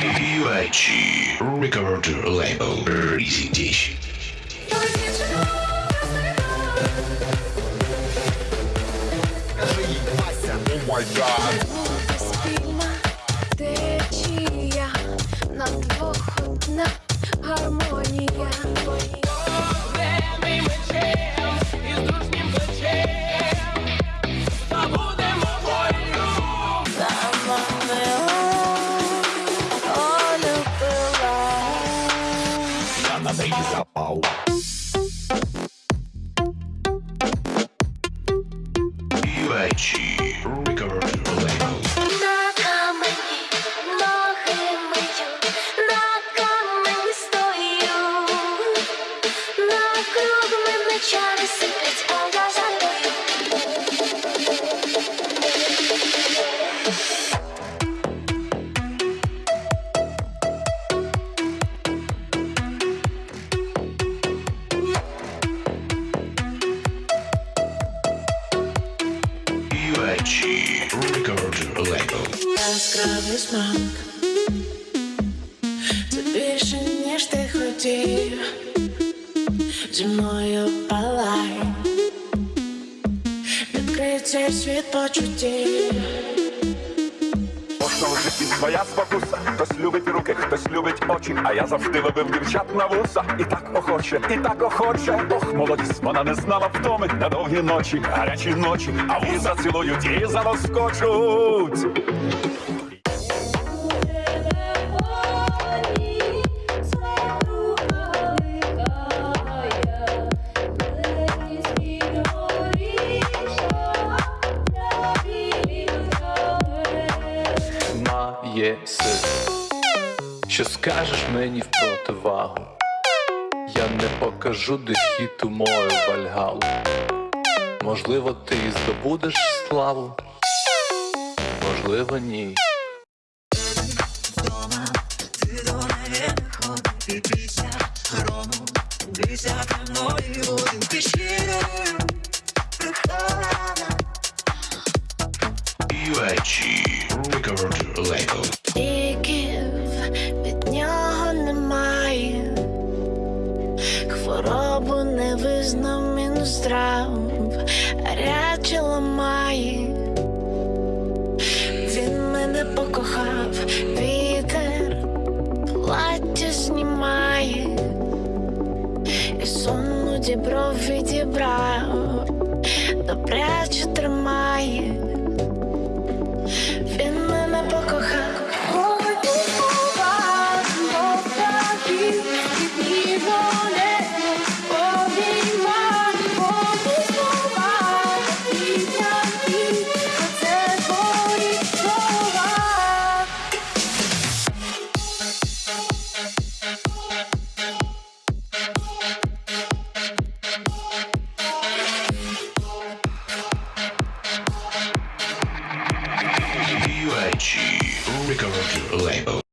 UIG record label Presentation. Спільна течія, на круг мене чари сиплять, а я жалюю. UIG record label. Яскравий світ почуттів В житті своя спокуса. Хтось любить руки, хтось любить очі. А я завжди ловив дівчат на вуса. І так охоче, і так охоче. Ох, молодість, вона не знала втоми на довгі ночі, гарячі ночі, а вуса цілують і зароскочуть. Має сил. Що скажеш мені в противагу? Я не покажу дехіту мою вальгалу. Можливо, ти здобудеш славу, можливо, ні. UIG record label. Ліків від нього немає, хворобу не визнав мінздрав, ряче ламає. Він мене покохав, вітер плаття і сонну дібров відібрав, добряче тримає. UIG record label.